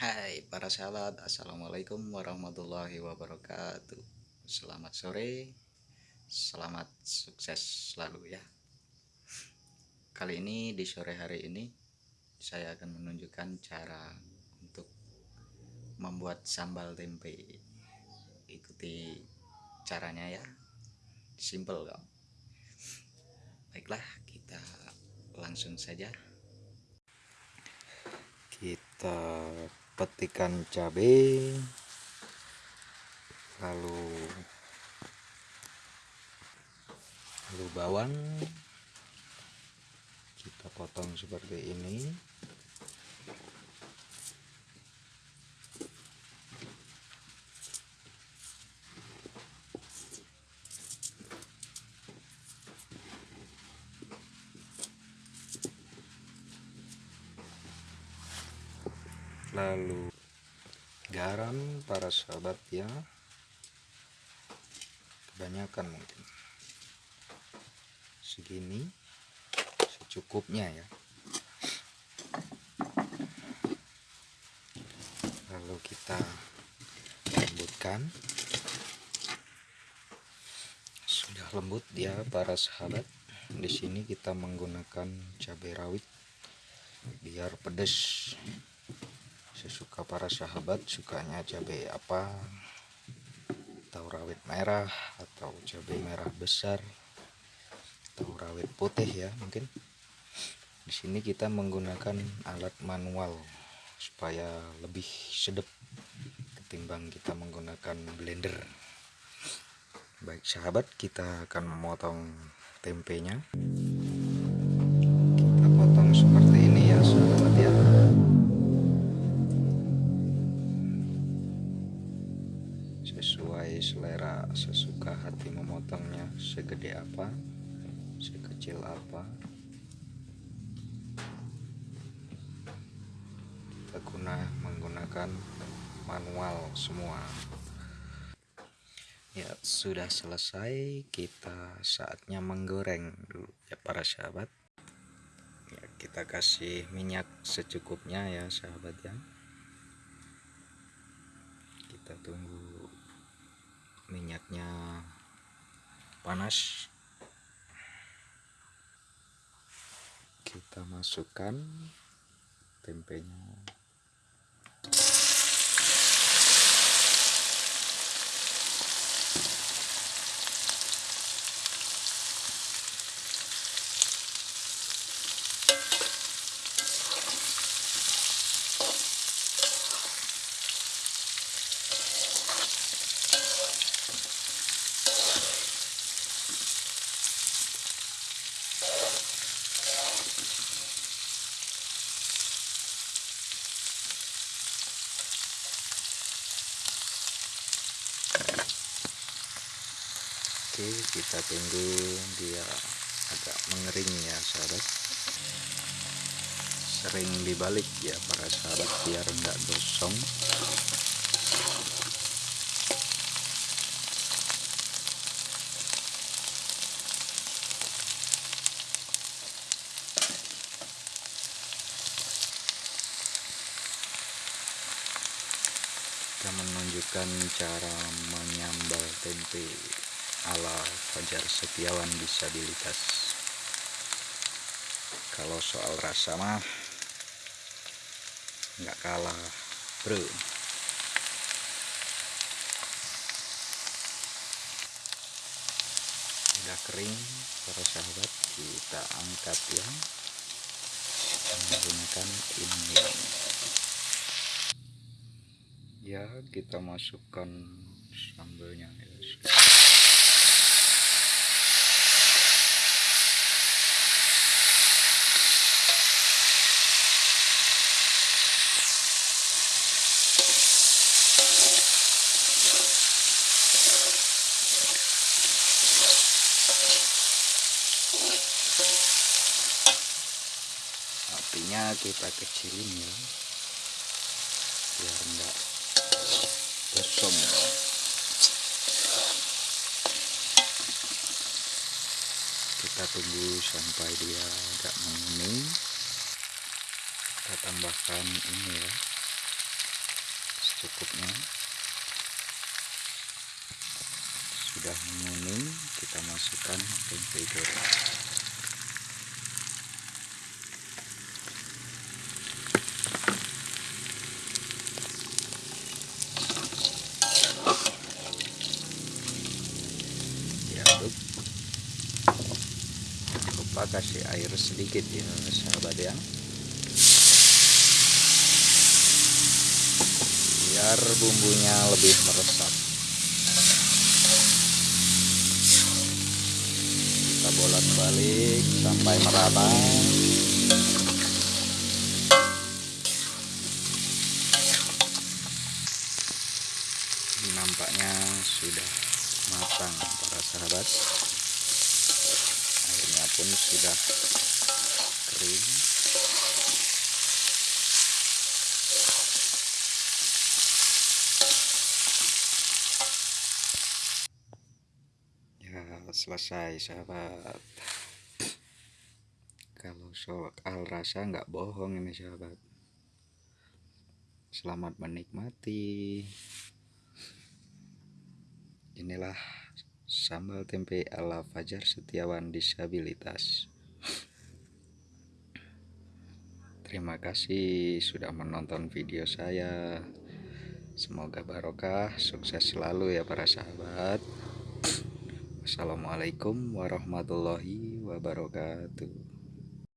Hai para sahabat, Assalamualaikum warahmatullahi wabarakatuh. Selamat sore, selamat sukses selalu ya. Kali ini di sore hari ini Saya akan menunjukkan cara untuk membuat sambal tempe. Ikuti caranya ya. Simple kok Baiklah kita langsung saja. Kita petikan cabai lalu lalu bawang. Kita potong seperti ini lalu garam para sahabat ya. Kebanyakan mungkin. Segini secukupnya ya. Lalu kita lembutkan. Sudah lembut ya para sahabat. Di sini kita menggunakan cabai rawit biar pedas sesuka para sahabat sukanya cabai apa? Atau rawit merah atau cabai merah besar atau rawit putih ya mungkin. Di sini kita menggunakan alat manual supaya lebih sedap ketimbang kita menggunakan blender. Baik sahabat kita akan memotong tempenya. Kita potong seperti hati memotongnya segede apa sekecil apa. Kita guna menggunakan manual semua. Ya sudah selesai kita saatnya menggoreng dulu ya para sahabat. Ya kita kasih minyak secukupnya ya sahabat ya. Kita tunggu minyaknya panas. Kita masukkan tempenya oke kita tunggu dia agak mengering ya sahabat. Sering dibalik ya para sahabat biar enggak gosong. Kita menunjukkan cara menyambal tempe ala Fajar Setiawan disabilitas kalau soal rasa mah nggak kalah bro. Udah kering para sahabat kita angkat ya. Menggunakan ini. Ya kita masukkan sambalnya ya. Apinya kita kecilin ya. Biar enggak gosong kita tunggu sampai dia agak menguning. Kita tambahkan ini ya secukupnya. Sudah menguning kita masukkan tempe goreng diaduk lupa kasih air sedikit ya sahabat ya. Biar bumbunya lebih meresap kita bolak balik sampai merata. Nampaknya sudah matang para sahabat. Airnya pun sudah kering ya selesai sahabat. Kalau soal rasa nggak bohong ini sahabat. Selamat menikmati. Inilah sambal tempe ala Fajar Setiawan disabilitas. Terima kasih sudah menonton video saya. Semoga barokah. Sukses selalu ya para sahabat Assalamualaikum warahmatullahi wabarakatuh